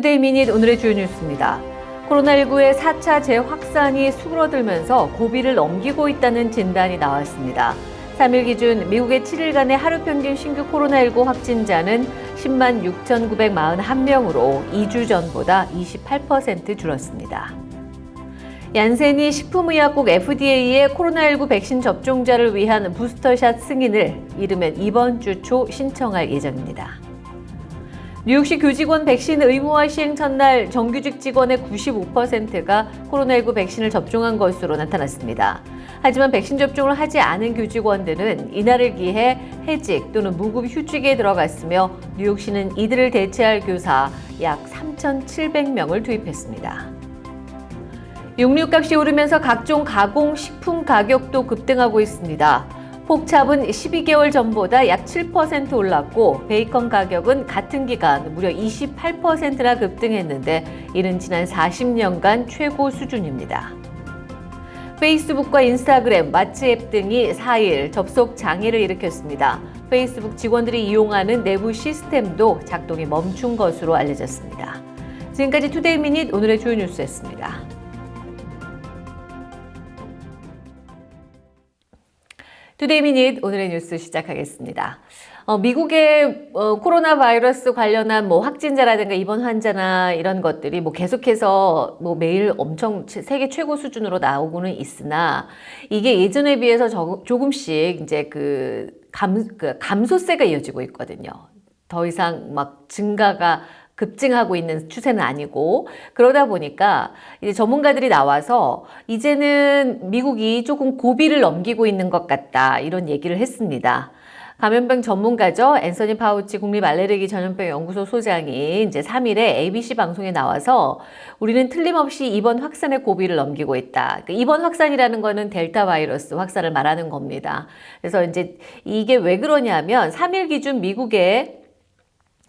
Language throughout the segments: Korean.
Today Minute 오늘의 주요 뉴스입니다. 코로나19의 4차 재확산이 수그러들면서 고비를 넘기고 있다는 진단이 나왔습니다. 3일 기준 미국의 7일간의 하루 평균 신규 코로나19 확진자는 10만 6,941명으로 2주 전보다 28% 줄었습니다. 얀센이 식품의약국 FDA의 코로나19 백신 접종자를 위한 booster shot 승인을 이르면 이번 주 초 신청할 예정입니다. 뉴욕시 교직원 백신 의무화 시행 첫날 정규직 직원의 95%가 코로나19 백신을 접종한 것으로 나타났습니다. 하지만 백신 접종을 하지 않은 교직원들은 이날을 기해 해직 또는 무급 휴직에 들어갔으며 뉴욕시는 이들을 대체할 교사 약 3,700명을 투입했습니다. 육류값이 오르면서 각종 가공식품 가격도 급등하고 있습니다. 폭찹은 12개월 전보다 약 7% 올랐고 베이컨 가격은 같은 기간 무려 28%나 급등했는데 이는 지난 40년간 최고 수준입니다. 페이스북과 인스타그램, 왓츠앱 등이 4일 접속 장애를 일으켰습니다. 페이스북 직원들이 이용하는 내부 시스템도 작동이 멈춘 것으로 알려졌습니다. 지금까지 Today Minute 오늘의 주요 뉴스였습니다. Today Minute 오늘의 뉴스 시작하겠습니다. 어, 미국의 어, 코로나 바이러스 관련한 뭐 확진자라든가 입원 환자나 이런 것들이 뭐 계속해서 뭐 매일 엄청 세계 최고 수준으로 나오고는 있으나 이게 예전에 비해서 저, 조금씩 이제 그, 감, 그 감소세가 이어지고 있거든요. 더 이상 막 증가가 급증하고 있는 추세는 아니고 그러다 보니까 이제 전문가들이 나와서 이제는 미국이 조금 고비를 넘기고 있는 것 같다 이런 얘기를 했습니다. 감염병 전문가죠. 앤서니 파우치 국립 알레르기 전염병 연구소 소장이 이제 3일에 ABC 방송에 나와서 우리는 틀림없이 이번 확산의 고비를 넘기고 있다. 그러니까 이번 확산이라는 거는 델타 바이러스 확산을 말하는 겁니다. 그래서 이제 이게 왜 그러냐면 3일 기준 미국의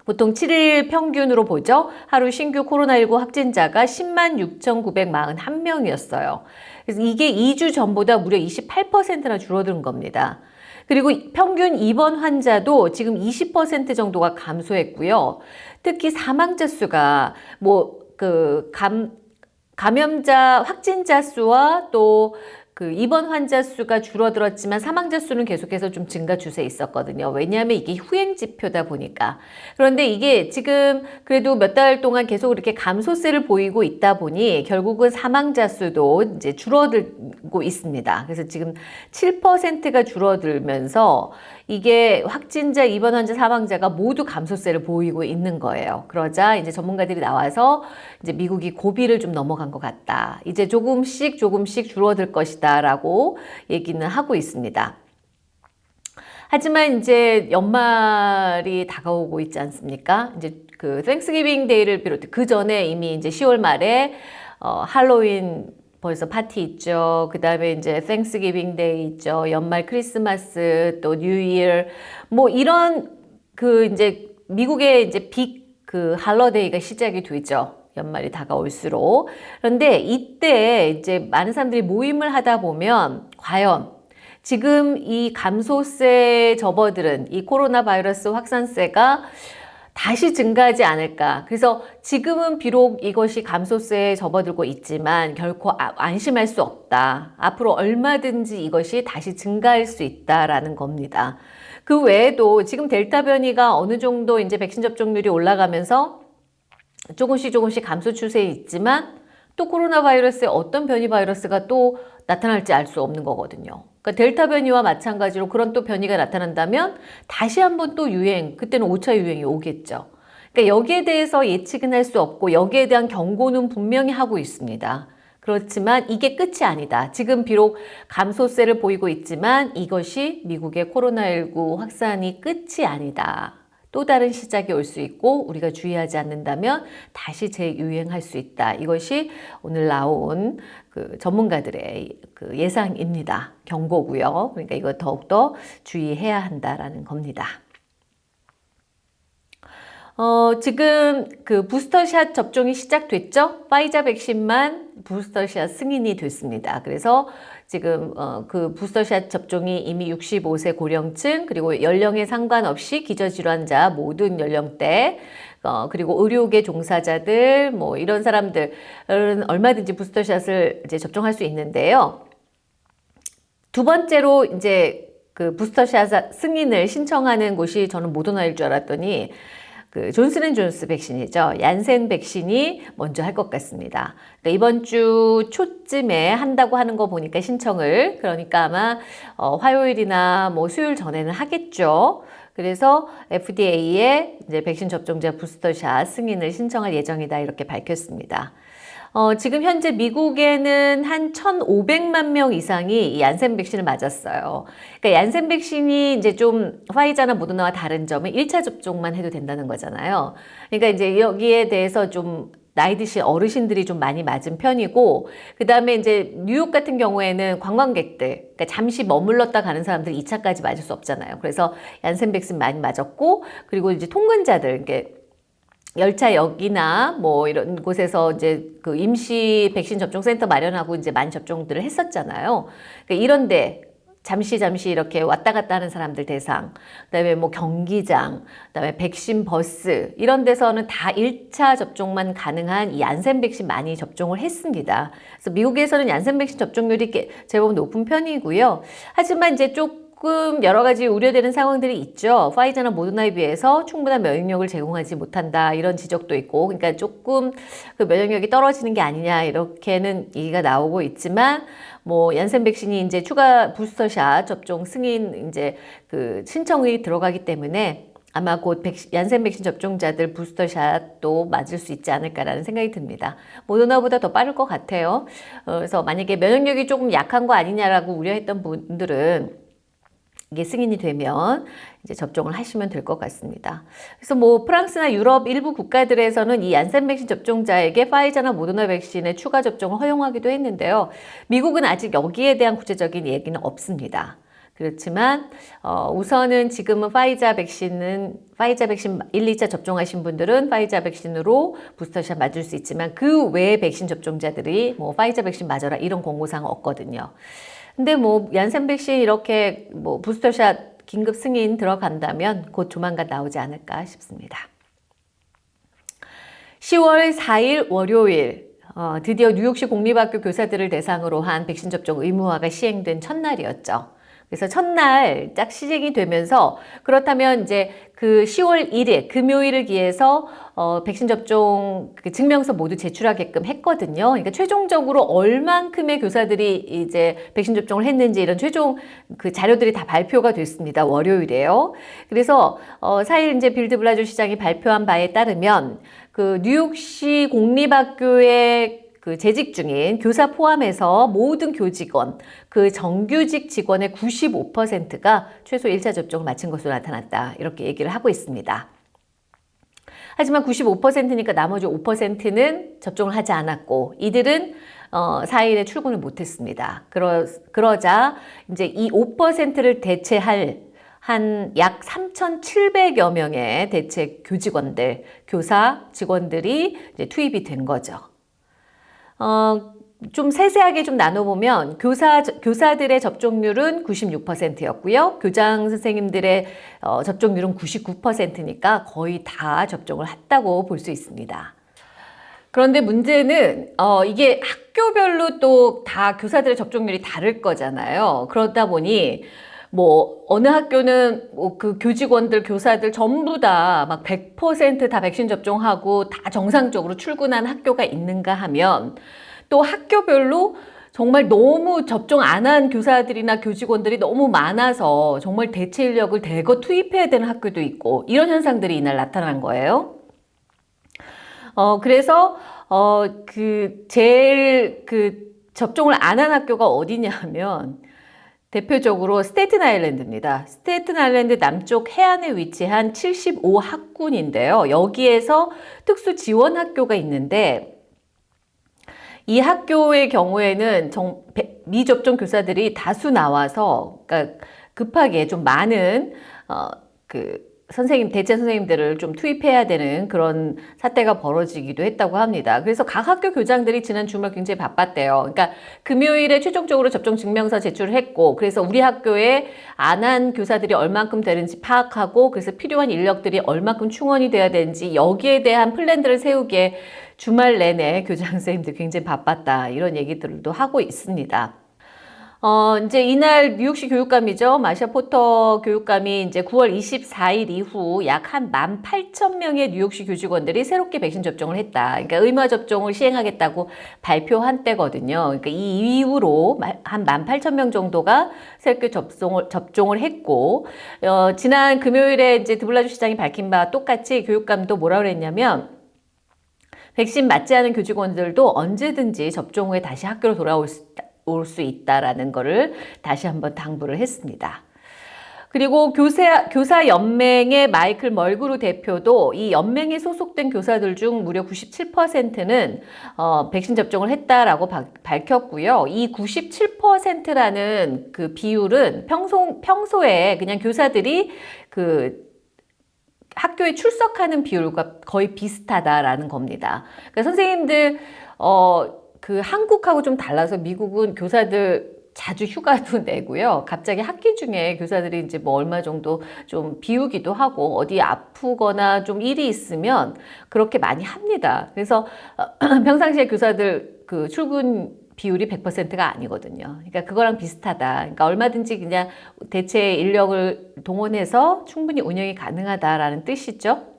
보통 7일 평균으로 보죠. 하루 신규 코로나19 확진자가 10만 6,941명이었어요. 그래서 이게 2주 전보다 무려 28%나 줄어든 겁니다. 그리고 평균 입원 환자도 지금 20% 정도가 감소했고요. 특히 사망자 수가 뭐 그 감, 감염자 확진자 수와 또 그 입원 환자 수가 줄어들었지만 사망자 수는 계속해서 좀 증가 추세에 있었거든요. 왜냐하면 이게 후행 지표다 보니까. 그런데 이게 지금 그래도 몇 달 동안 계속 이렇게 감소세를 보이고 있다 보니 결국은 사망자 수도 이제 줄어들고 있습니다. 그래서 지금 7%가 줄어들면서 이게 확진자, 입원 환자, 사망자가 모두 감소세를 보이고 있는 거예요. 그러자 이제 전문가들이 나와서 이제 미국이 고비를 좀 넘어간 것 같다. 이제 조금씩 조금씩 줄어들 것이다 라고 얘기는 하고 있습니다. 하지만 이제 연말이 다가오고 있지 않습니까? 이제 그 Thanksgiving Day를 비롯해 그 전에 이미 이제 10월 말에 어, 할로윈 벌써 파티 있죠. 그 다음에 이제 Thanksgiving Day 있죠. 연말 크리스마스 또 New Year 뭐 이런 그 이제 미국의 이제 빅 그 할러데이가 시작이 되죠. 연말이 다가올수록. 그런데 이때 이제 많은 사람들이 모임을 하다 보면 과연 지금 이 감소세 접어들은 이 코로나 바이러스 확산세가 다시 증가하지 않을까. 그래서 지금은 비록 이것이 감소세에 접어들고 있지만 결코 아, 안심할 수 없다. 앞으로 얼마든지 이것이 다시 증가할 수 있다라는 겁니다. 그 외에도 지금 델타 변이가 어느 정도 이제 백신 접종률이 올라가면서 조금씩 조금씩 감소 추세에 있지만 또 코로나 바이러스의 어떤 변이 바이러스가 또 나타날지 알 수 없는 거거든요. 그러니까 델타 변이와 마찬가지로 그런 또 변이가 나타난다면 다시 한번 또 유행, 그때는 5차 유행이 오겠죠. 그러니까 여기에 대해서 예측은 할 수 없고 여기에 대한 경고는 분명히 하고 있습니다. 그렇지만 이게 끝이 아니다. 지금 비록 감소세를 보이고 있지만 이것이 미국의 코로나19 확산이 끝이 아니다. 또 다른 시작이 올 수 있고 우리가 주의하지 않는다면 다시 재유행할 수 있다. 이것이 오늘 나온 그 전문가들의 그 예상입니다. 경고고요. 그러니까 이거 더욱더 주의해야 한다라는 겁니다. 어, 지금 그 부스터샷 접종이 시작됐죠? 파이자 백신만 부스터샷 승인이 됐습니다. 그래서 지금 어, 그 부스터샷 접종이 이미 65세 고령층 그리고 연령에 상관없이 기저질환자 모든 연령대 어, 그리고 의료계 종사자들, 뭐 이런 사람들은 얼마든지 부스터샷을 이제 접종할 수 있는데요. 두 번째로 이제 그 부스터샷 승인을 신청하는 곳이 저는 모더나일 줄 알았더니 그 존슨앤존스 백신이죠. 얀센 백신이 먼저 할 것 같습니다. 그러니까 이번 주 초쯤에 한다고 하는 거 보니까 신청을 그러니까 아마 어, 화요일이나 뭐 수요일 전에는 하겠죠. 그래서 FDA에 이제 백신 접종자 부스터샷 승인을 신청할 예정이다 이렇게 밝혔습니다. 어, 지금 현재 미국에는 한 1,500만 명 이상이 이 얀센 백신을 맞았어요. 그러니까 얀센 백신이 이제 좀 화이자나 모더나와 다른 점은 1차 접종만 해도 된다는 거잖아요. 그러니까 이제 여기에 대해서 좀 나이 드신 어르신들이 좀 많이 맞은 편이고 그 다음에 이제 뉴욕 같은 경우에는 관광객들 그러니까 잠시 머물렀다 가는 사람들 2차까지 맞을 수 없잖아요. 그래서 얀센 백신 많이 맞았고 그리고 이제 통근자들 이게 열차역이나 뭐 이런 곳에서 이제 그 임시 백신 접종 센터 마련하고 이제 많이 접종들을 했었잖아요. 그러니까 이런데 잠시 잠시 이렇게 왔다 갔다 하는 사람들 대상, 그다음에 뭐 경기장, 그다음에 백신 버스 이런 데서는 다 1차 접종만 가능한 이 얀센 백신 많이 접종을 했습니다. 그래서 미국에서는 얀센 백신 접종률이 제법 높은 편이고요. 하지만 이제 쪽 조금 여러 가지 우려되는 상황들이 있죠. 파이자나 모더나에 비해서 충분한 면역력을 제공하지 못한다 이런 지적도 있고 그러니까 조금 그 면역력이 떨어지는 게 아니냐 이렇게는 얘기가 나오고 있지만 뭐 얀센 백신이 이제 추가 부스터샷 접종 승인 이제 그 신청이 들어가기 때문에 아마 곧 백신, 얀센 백신 접종자들 부스터샷도 맞을 수 있지 않을까라는 생각이 듭니다. 모더나보다 더 빠를 것 같아요. 어, 그래서 만약에 면역력이 조금 약한 거 아니냐라고 우려했던 분들은 이게 승인이 되면 이제 접종을 하시면 될 것 같습니다. 그래서 뭐 프랑스나 유럽 일부 국가들에서는 이 얀센 백신 접종자에게 파이자나 모더나 백신의 추가 접종을 허용하기도 했는데요. 미국은 아직 여기에 대한 구체적인 얘기는 없습니다. 그렇지만 어, 우선은 지금은 파이자 백신은 파이자 백신 1, 2차 접종하신 분들은 파이자 백신으로 부스터샷 맞을 수 있지만 그 외의 백신 접종자들이 뭐 파이자 백신 맞아라 이런 공고사항 없거든요. 근데 뭐 얀센 백신 이렇게 뭐 부스터샷 긴급 승인 들어간다면 곧 조만간 나오지 않을까 싶습니다. 10월 4일 월요일 어, 드디어 뉴욕시 공립학교 교사들을 대상으로 한 백신 접종 의무화가 시행된 첫날이었죠. 그래서 첫날 딱 시행이 되면서 그렇다면 이제 그 10월 1일 금요일을 기해서 어, 백신 접종 그 증명서 모두 제출하게끔 했거든요. 그러니까 최종적으로 얼만큼의 교사들이 이제 백신 접종을 했는지 이런 최종 그 자료들이 다 발표가 됐습니다. 월요일에요. 그래서 어, 4일 이제 빌 드블라지오 시장이 발표한 바에 따르면 그 뉴욕시 공립학교의 그 재직 중인 교사 포함해서 모든 교직원, 그 정규직 직원의 95%가 최소 1차 접종을 마친 것으로 나타났다. 이렇게 얘기를 하고 있습니다. 하지만 95%니까 나머지 5%는 접종을 하지 않았고 이들은 어, 4일에 출근을 못했습니다. 그러, 그러자 이제 이 5%를 대체할 한 약 3,700여 명의 대체 교직원들, 교사 직원들이 이제 투입이 된 거죠. 어, 좀 세세하게 좀 나눠보면 교사, 교사들의 접종률은 96%였고요. 교장 선생님들의 어, 접종률은 99%니까 거의 다 접종을 했다고 볼 수 있습니다. 그런데 문제는 어, 이게 학교별로 또 다 교사들의 접종률이 다를 거잖아요. 그러다 보니 뭐 어느 학교는 뭐 그 교직원들 교사들 전부 다 막 100%다 백신 접종하고 다 정상적으로 출근한 학교가 있는가 하면 또 학교별로 정말 너무 접종 안 한 교사들이나 교직원들이 너무 많아서 정말 대체 인력을 대거 투입해야 되는 학교도 있고 이런 현상들이 이날 나타난 거예요. 어 그래서 어 그 제일 그 접종을 안 한 학교가 어디냐면 대표적으로 스테이튼 아일랜드입니다. 스테이튼 아일랜드 남쪽 해안에 위치한 75학군인데요. 여기에서 특수 지원 학교가 있는데 이 학교의 경우에는 정, 미접종 교사들이 다수 나와서 그러니까 급하게 좀 많은 어, 그 선생님, 대체 선생님들을 좀 투입해야 되는 그런 사태가 벌어지기도 했다고 합니다. 그래서 각 학교 교장들이 지난 주말 굉장히 바빴대요. 그러니까 금요일에 최종적으로 접종 증명서 제출을 했고, 그래서 우리 학교에 안 한 교사들이 얼만큼 되는지 파악하고, 그래서 필요한 인력들이 얼만큼 충원이 돼야 되는지 여기에 대한 플랜들을 세우기에 주말 내내 교장 선생님들 굉장히 바빴다. 이런 얘기들도 하고 있습니다. 어, 이제 이날 뉴욕시 교육감이죠. 마샤 포터 교육감이 이제 9월 24일 이후 약 한 18,000명의 뉴욕시 교직원들이 새롭게 백신 접종을 했다. 그러니까 의무 접종을 시행하겠다고 발표한 때거든요. 그러니까 이 이후로 한 18,000명 정도가 새롭게 접종을, 접종을 했고, 어, 지난 금요일에 이제 드블라주 시장이 밝힌 바와 똑같이 교육감도 뭐라 그랬냐면, 백신 맞지 않은 교직원들도 언제든지 접종 후에 다시 학교로 돌아올 수 있다. 올 수 있다라는 것을 다시 한번 당부를 했습니다. 그리고 교사, 교사 연맹의 마이클 멀그루 대표도 이 연맹에 소속된 교사들 중 무려 97%는 어, 백신 접종을 했다라고 바, 밝혔고요. 이 97%라는 그 비율은 평소, 평소에 그냥 교사들이 그 학교에 출석하는 비율과 거의 비슷하다라는 겁니다. 그러니까 선생님들, 어, 그 한국하고 좀 달라서 미국은 교사들 자주 휴가도 내고요. 갑자기 학기 중에 교사들이 이제 뭐 얼마 정도 좀 비우기도 하고 어디 아프거나 좀 일이 있으면 그렇게 많이 합니다. 그래서 평상시에 교사들 그 출근 비율이 100%가 아니거든요. 그러니까 그거랑 비슷하다. 그러니까 얼마든지 그냥 대체 인력을 동원해서 충분히 운영이 가능하다라는 뜻이죠.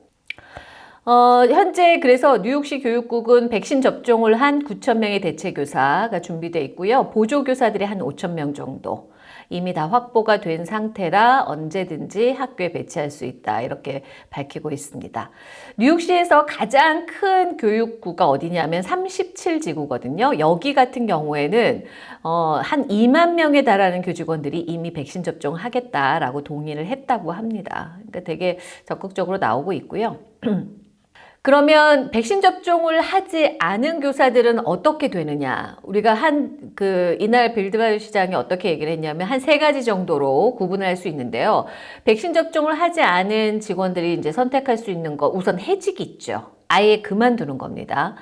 어, 현재 그래서 뉴욕시 교육국은 백신 접종을 한 9천 명의 대체 교사가 준비되어 있고요. 보조 교사들이 한 5천 명 정도 이미 다 확보가 된 상태라 언제든지 학교에 배치할 수 있다 이렇게 밝히고 있습니다. 뉴욕시에서 가장 큰 교육구가 어디냐면 37지구거든요. 여기 같은 경우에는 어, 한 2만 명에 달하는 교직원들이 이미 백신 접종하겠다라고 동의를 했다고 합니다. 그러니까 되게 적극적으로 나오고 있고요. 그러면 백신 접종을 하지 않은 교사들은 어떻게 되느냐? 우리가 한 그 이날 빌드바이오 시장이 어떻게 얘기를 했냐면 한 세 가지 정도로 구분할 수 있는데요. 백신 접종을 하지 않은 직원들이 이제 선택할 수 있는 거 우선 해직이 있죠. 아예 그만두는 겁니다.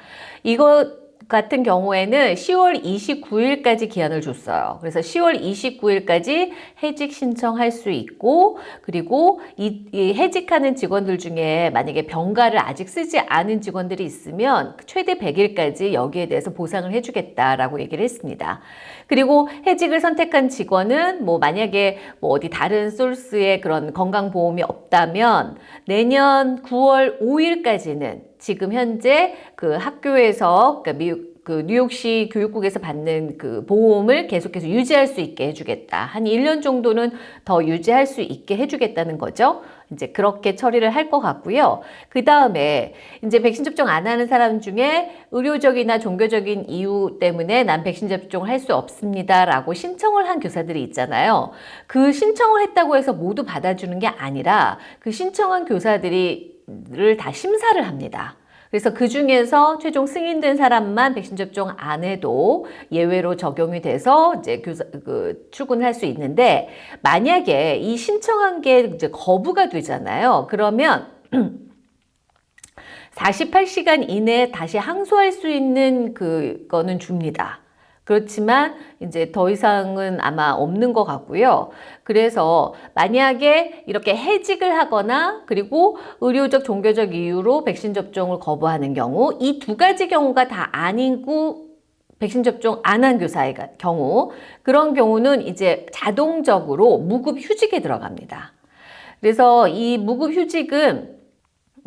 이거 같은 경우에는 10월 29일까지 기한을 줬어요. 그래서 10월 29일까지 해직 신청할 수 있고 그리고 이, 이, 해직하는 직원들 중에 만약에 병가를 아직 쓰지 않은 직원들이 있으면 최대 100일까지 여기에 대해서 보상을 해주겠다라고 얘기를 했습니다. 그리고 해직을 선택한 직원은 뭐 만약에 뭐 어디 다른 소스의 그런 건강보험이 없다면 내년 9월 5일까지는 지금 현재 그 학교에서 그러니까 미국 그 뉴욕시 교육국에서 받는 그 보험을 계속해서 유지할 수 있게 해주겠다. 한 1년 정도는 더 유지할 수 있게 해주겠다는 거죠. 이제 그렇게 처리를 할 것 같고요. 그 다음에 이제 백신 접종 안 하는 사람 중에 의료적이나 종교적인 이유 때문에 난 백신 접종을 할 수 없습니다라고 신청을 한 교사들이 있잖아요. 그 신청을 했다고 해서 모두 받아주는 게 아니라 그 신청한 교사들이 를다 심사를 합니다. 그래서 그 중에서 최종 승인된 사람만 백신 접종 안 해도 예외로 적용이 돼서 이제 교사, 그 출근할 수 있는데 만약에 이 신청한 게 이제 거부가 되잖아요. 그러면 48시간 이내에 다시 항소할 수 있는 그거는 줍니다. 그렇지만 이제 더 이상은 아마 없는 것 같고요. 그래서 만약에 이렇게 해직을 하거나 그리고 의료적 종교적 이유로 백신 접종을 거부하는 경우 이 두 가지 경우가 다 아니고 백신 접종 안 한 교사의 경우 그런 경우는 이제 자동적으로 무급 휴직에 들어갑니다. 그래서 이 무급 휴직은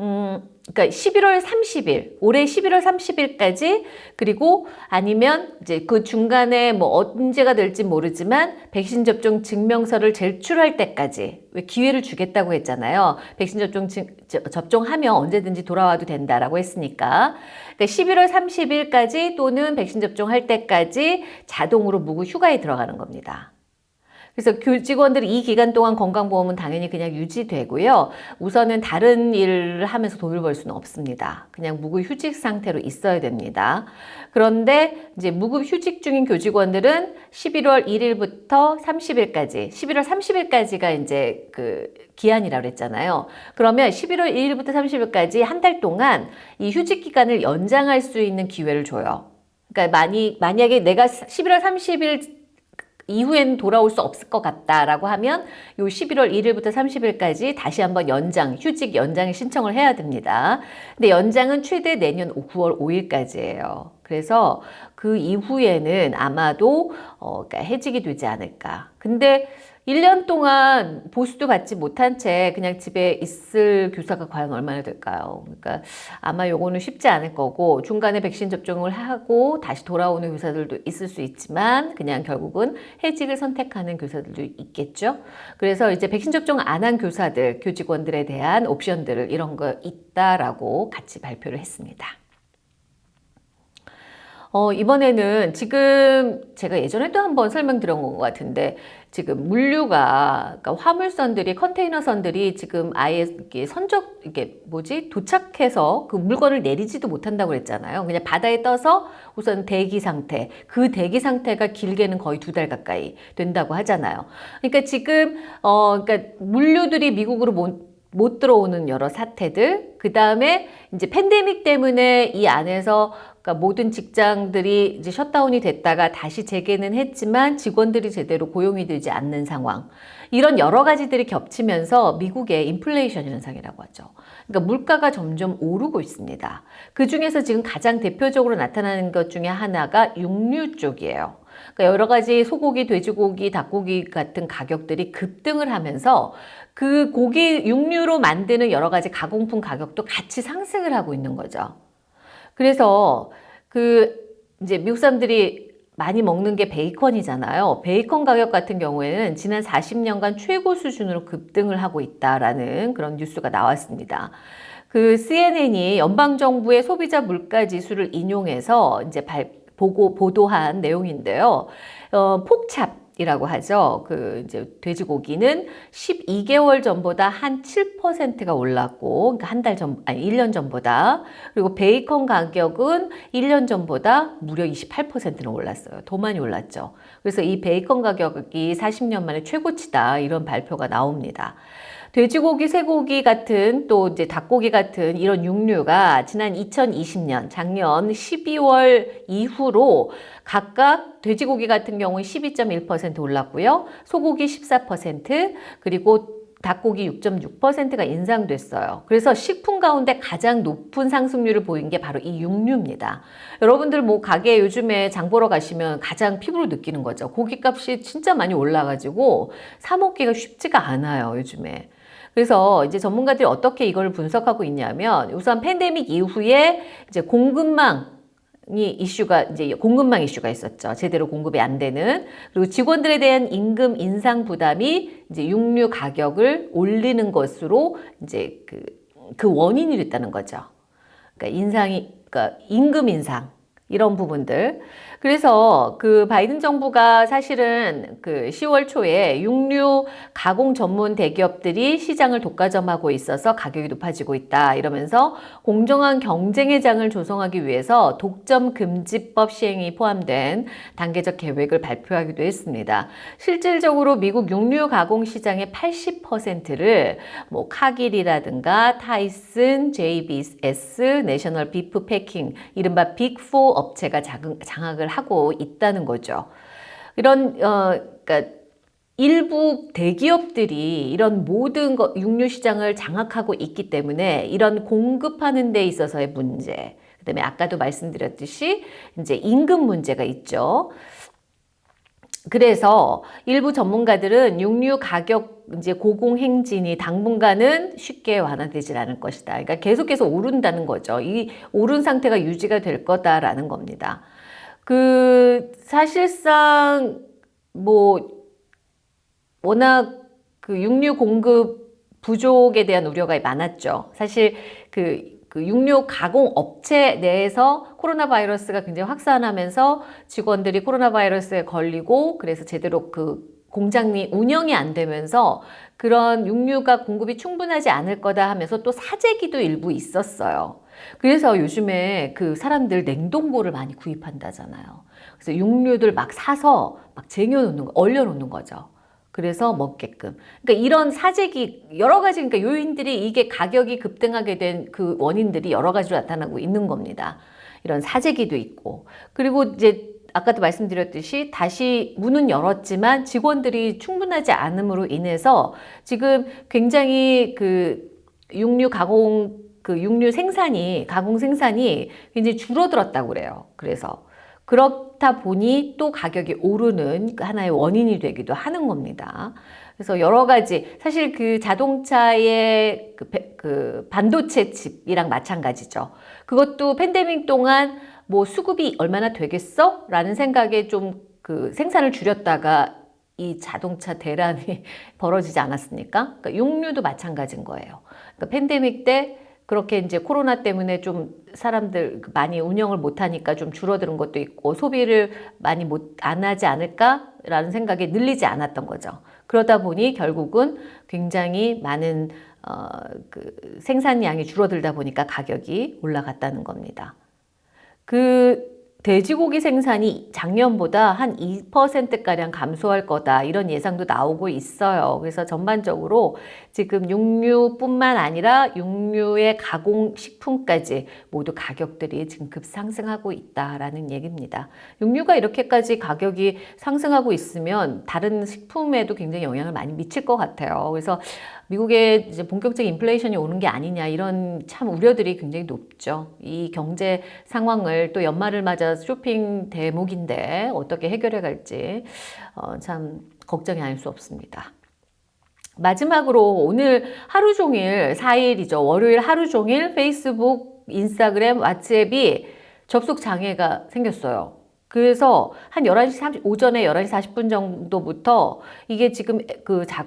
음, 그러니까 11월 30일, 올해 11월 30일까지 그리고 아니면 이제 그 중간에 뭐 언제가 될지 모르지만 백신 접종 증명서를 제출할 때까지 왜 기회를 주겠다고 했잖아요. 백신 접종 증, 접종하면 언제든지 돌아와도 된다라고 했으니까. 그러니까 11월 30일까지 또는 백신 접종할 때까지 자동으로 무급 휴가에 들어가는 겁니다. 그래서 교직원들이 이 기간 동안 건강보험은 당연히 그냥 유지되고요. 우선은 다른 일을 하면서 돈을 벌 수는 없습니다. 그냥 무급 휴직 상태로 있어야 됩니다. 그런데 이제 무급 휴직 중인 교직원들은 11월 1일부터 30일까지, 11월 30일까지가 이제 그 기한이라고 그랬잖아요. 그러면 11월 1일부터 30일까지 한 달 동안 이 휴직 기간을 연장할 수 있는 기회를 줘요. 그러니까 만약에 내가 11월 30일 이후엔 돌아올 수 없을 것 같다라고 하면 요 11월 1일부터 30일까지 다시 한번 연장, 휴직 연장 신청을 해야 됩니다. 근데 연장은 최대 내년 9월 5일까지예요. 그래서 그 이후에는 아마도 어, 그러니까 해직이 되지 않을까. 근데 1년 동안 보수도 받지 못한 채 그냥 집에 있을 교사가 과연 얼마나 될까요? 그러니까 아마 요거는 쉽지 않을 거고 중간에 백신 접종을 하고 다시 돌아오는 교사들도 있을 수 있지만 그냥 결국은 해직을 선택하는 교사들도 있겠죠. 그래서 이제 백신 접종 안 한 교사들, 교직원들에 대한 옵션들을 이런 거 있다라고 같이 발표를 했습니다. 어, 이번에는 지금 제가 예전에도 한번 설명드린 것 같은데 지금 물류가 그러니까 화물선들이 컨테이너선들이 지금 아예 이게 선적 이게 뭐지 도착해서 그 물건을 내리지도 못한다고 그랬잖아요. 그냥 바다에 떠서 우선 대기 상태 그 대기 상태가 길게는 거의 두 달 가까이 된다고 하잖아요. 그러니까 지금 어 그러니까 물류들이 미국으로 못, 못 들어오는 여러 사태들 그 다음에 이제 팬데믹 때문에 이 안에서 그러니까 모든 직장들이 이제 셧다운이 됐다가 다시 재개는 했지만 직원들이 제대로 고용이 되지 않는 상황. 이런 여러 가지들이 겹치면서 미국의 인플레이션 현상이라고 하죠. 그러니까 물가가 점점 오르고 있습니다. 그 중에서 지금 가장 대표적으로 나타나는 것 중에 하나가 육류 쪽이에요. 그러니까 여러 가지 소고기, 돼지고기, 닭고기 같은 가격들이 급등을 하면서 그 고기 육류로 만드는 여러 가지 가공품 가격도 같이 상승을 하고 있는 거죠. 그래서 그 이제 미국 사람들이 많이 먹는 게 베이컨이잖아요. 베이컨 가격 같은 경우에는 지난 40년간 최고 수준으로 급등을 하고 있다라는 그런 뉴스가 나왔습니다. 그 CNN이 연방정부의 소비자 물가 지수를 인용해서 이제 발, 보고 보도한 내용인데요. 어, 폭찹 이라고 하죠. 그 이제 돼지고기는 12개월 전보다 한 7%가 올랐고, 그러니까 한 달 전, 아니 1년 전보다. 그리고 베이컨 가격은 1년 전보다 무려 28%는 올랐어요. 더 많이 올랐죠. 그래서 이 베이컨 가격이 40년 만에 최고치다. 이런 발표가 나옵니다. 돼지고기, 쇠고기 같은 또 이제 닭고기 같은 이런 육류가 지난 2020년 작년 12월 이후로 각각 돼지고기 같은 경우는 12.1% 올랐고요. 소고기 14% 그리고 닭고기 6.6%가 인상됐어요. 그래서 식품 가운데 가장 높은 상승률을 보인 게 바로 이 육류입니다. 여러분들 뭐 가게 요즘에 장 보러 가시면 가장 피부로 느끼는 거죠. 고기값이 진짜 많이 올라가지고 사 먹기가 쉽지가 않아요, 요즘에. 그래서 이제 전문가들이 어떻게 이걸 분석하고 있냐면 우선 팬데믹 이후에 이제 공급망 이 이슈가 이제 공급망 이슈가 있었죠. 제대로 공급이 안 되는 그리고 직원들에 대한 임금 인상 부담이 이제 육류 가격을 올리는 것으로 이제 그, 그 원인이 됐다는 거죠. 그러니까 인상이 그러니까 임금 인상 이런 부분들. 그래서 그 바이든 정부가 사실은 그 10월 초에 육류 가공 전문 대기업들이 시장을 독과점하고 있어서 가격이 높아지고 있다 이러면서 공정한 경쟁의 장을 조성하기 위해서 독점 금지법 시행이 포함된 단계적 계획을 발표하기도 했습니다. 실질적으로 미국 육류 가공 시장의 80%를 뭐 카길이라든가 타이슨, JBS, 내셔널 비프 패킹, 이른바 빅4 업체가 장악을 하고 있다는 거죠. 이런 어 그러니까 일부 대기업들이 이런 모든 거, 육류 시장을 장악하고 있기 때문에 이런 공급하는 데 있어서의 문제, 그다음에 아까도 말씀드렸듯이 이제 임금 문제가 있죠. 그래서 일부 전문가들은 육류 가격 이제 고공 행진이 당분간은 쉽게 완화되질 않을 것이다. 그러니까 계속해서 오른다는 거죠. 이 오른 상태가 유지가 될 거다라는 겁니다. 그 사실상 뭐 워낙 그 육류 공급 부족에 대한 우려가 많았죠. 사실 그, 그 육류 가공 업체 내에서 코로나 바이러스가 굉장히 확산하면서 직원들이 코로나 바이러스에 걸리고 그래서 제대로 그 공장이 운영이 안 되면서 그런 육류가 공급이 충분하지 않을 거다 하면서 또 사재기도 일부 있었어요. 그래서 요즘에 그 사람들 냉동고를 많이 구입한다잖아요. 그래서 육류들 막 사서 막 쟁여놓는 거, 얼려놓는 거죠. 그래서 먹게끔. 그러니까 이런 사재기 여러 가지 그러니까 요인들이 이게 가격이 급등하게 된 그 원인들이 여러 가지로 나타나고 있는 겁니다. 이런 사재기도 있고 그리고 이제 아까도 말씀드렸듯이 다시 문은 열었지만 직원들이 충분하지 않음으로 인해서 지금 굉장히 그 육류 가공 그 육류 생산이 가공 생산이 굉장히 줄어들었다고 그래요. 그래서 그렇다 보니 또 가격이 오르는 하나의 원인이 되기도 하는 겁니다. 그래서 여러 가지 사실 그 자동차의 그, 그 반도체 칩이랑 마찬가지죠. 그것도 팬데믹 동안 뭐 수급이 얼마나 되겠어? 라는 생각에 좀 그 생산을 줄였다가 이 자동차 대란이 벌어지지 않았습니까? 그러니까 육류도 마찬가지인 거예요. 그러니까 팬데믹 때 그렇게 이제 코로나 때문에 좀 사람들 많이 운영을 못하니까 좀 줄어드는 것도 있고 소비를 많이 못 안 하지 않을까라는 생각에 늘리지 않았던 거죠. 그러다 보니 결국은 굉장히 많은 어, 그 생산량이 줄어들다 보니까 가격이 올라갔다는 겁니다. 그 돼지고기 생산이 작년보다 한 2%가량 감소할 거다 이런 예상도 나오고 있어요. 그래서 전반적으로 지금 육류뿐만 아니라 육류의 가공식품까지 모두 가격들이 지금 급상승하고 있다라는 얘기입니다. 육류가 이렇게까지 가격이 상승하고 있으면 다른 식품에도 굉장히 영향을 많이 미칠 것 같아요. 그래서 미국에 이제 본격적인 인플레이션이 오는 게 아니냐 이런 참 우려들이 굉장히 높죠. 이 경제 상황을 또 연말을 맞아 쇼핑 대목인데 어떻게 해결해 갈지 어, 참 걱정이 아닐 수 없습니다. 마지막으로 오늘 하루 종일 4일이죠. 월요일 하루 종일 페이스북, 인스타그램, 왓츠앱이 접속 장애가 생겼어요. 그래서 한 11시 30, 오전에 11시 40분 정도부터 이게 지금 그 작,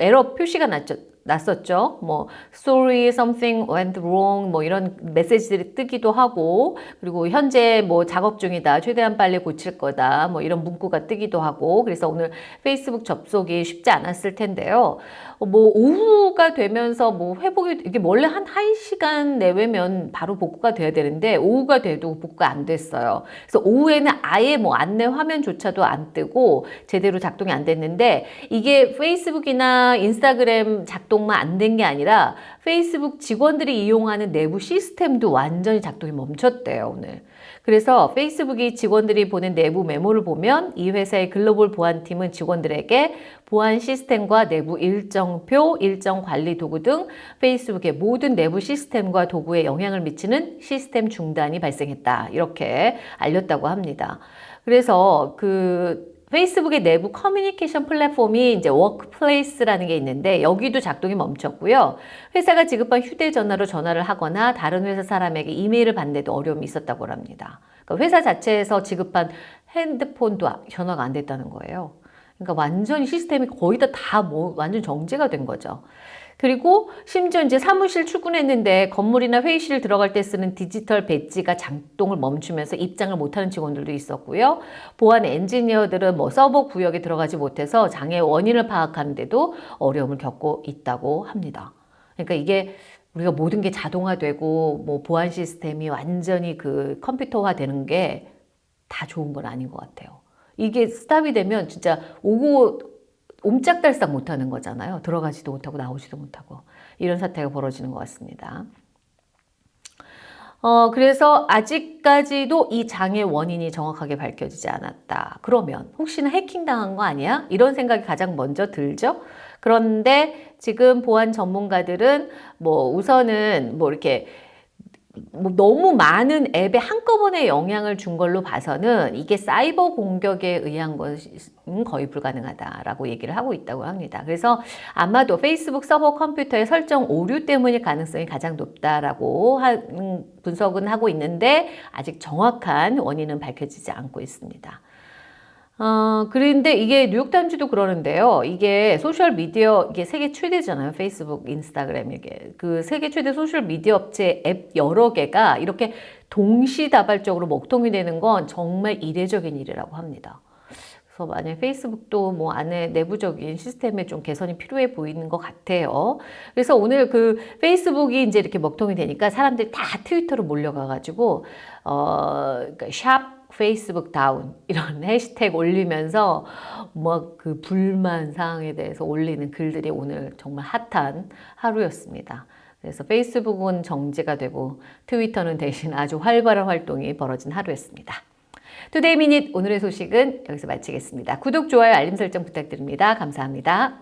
에러 표시가 났죠. 났었죠. 뭐 sorry something went wrong 뭐 이런 메시지들이 뜨기도 하고 그리고 현재 뭐 작업 중이다. 최대한 빨리 고칠 거다. 뭐 이런 문구가 뜨기도 하고 그래서 오늘 페이스북 접속이 쉽지 않았을 텐데요. 뭐 오후가 되면서 뭐 회복이 이게 원래 한 1시간 내외면 바로 복구가 돼야 되는데 오후가 돼도 복구가 안 됐어요. 그래서 오후에는 아예 뭐 안내 화면조차도 안 뜨고 제대로 작동이 안 됐는데 이게 페이스북이나 인스타그램 작동만 안 된 게 아니라 페이스북 직원들이 이용하는 내부 시스템도 완전히 작동이 멈췄대요, 오늘. 그래서 페이스북이 직원들이 보낸 내부 메모를 보면 이 회사의 글로벌 보안팀은 직원들에게 보안 시스템과 내부 일정표, 일정 관리 도구 등 페이스북의 모든 내부 시스템과 도구에 영향을 미치는 시스템 중단이 발생했다. 이렇게 알렸다고 합니다. 그래서 그 페이스북의 내부 커뮤니케이션 플랫폼이 이제 워크플레이스라는 게 있는데 여기도 작동이 멈췄고요. 회사가 지급한 휴대전화로 전화를 하거나 다른 회사 사람에게 이메일을 받는데도 어려움이 있었다고 합니다. 그러니까 회사 자체에서 지급한 핸드폰도 전화가 안 됐다는 거예요. 그러니까 완전히 시스템이 거의 다 다 뭐 완전 정지가 된 거죠. 그리고 심지어 이제 사무실 출근했는데 건물이나 회의실 들어갈 때 쓰는 디지털 배지가 작동을 멈추면서 입장을 못하는 직원들도 있었고요. 보안 엔지니어들은 뭐 서버 구역에 들어가지 못해서 장애 원인을 파악하는데도 어려움을 겪고 있다고 합니다. 그러니까 이게 우리가 모든 게 자동화되고 뭐 보안 시스템이 완전히 그 컴퓨터화 되는 게 다 좋은 건 아닌 것 같아요. 이게 스탑이 되면 진짜 오고 옴짝달싹 못하는 거잖아요. 들어가지도 못하고 나오지도 못하고 이런 사태가 벌어지는 것 같습니다. 어, 그래서 아직까지도 이 장애 원인이 정확하게 밝혀지지 않았다. 그러면 혹시나 해킹당한 거 아니야? 이런 생각이 가장 먼저 들죠. 그런데 지금 보안 전문가들은 뭐 우선은 뭐 이렇게 뭐 너무 많은 앱에 한꺼번에 영향을 준 걸로 봐서는 이게 사이버 공격에 의한 것은 거의 불가능하다라고 얘기를 하고 있다고 합니다. 그래서 아마도 페이스북 서버 컴퓨터의 설정 오류 때문일 가능성이 가장 높다라고 하는 분석은 하고 있는데 아직 정확한 원인은 밝혀지지 않고 있습니다. 어, 그런데 이게 뉴욕 타임즈도 그러는데요. 이게 소셜 미디어, 이게 세계 최대잖아요. 페이스북, 인스타그램, 이게. 그 세계 최대 소셜 미디어 업체 앱 여러 개가 이렇게 동시다발적으로 먹통이 되는 건 정말 이례적인 일이라고 합니다. 그래서 만약 페이스북도 뭐 안에 내부적인 시스템에 좀 개선이 필요해 보이는 것 같아요. 그래서 오늘 그 페이스북이 이제 이렇게 먹통이 되니까 사람들이 다 트위터로 몰려가가지고 어, 그러니까 샵 페이스북 다운 이런 해시태그 올리면서 뭐 그 불만 사항에 대해서 올리는 글들이 오늘 정말 핫한 하루였습니다. 그래서 페이스북은 정지가 되고 트위터는 대신 아주 활발한 활동이 벌어진 하루였습니다. Today Minute 오늘의 소식은 여기서 마치겠습니다. 구독, 좋아요, 알림 설정 부탁드립니다. 감사합니다.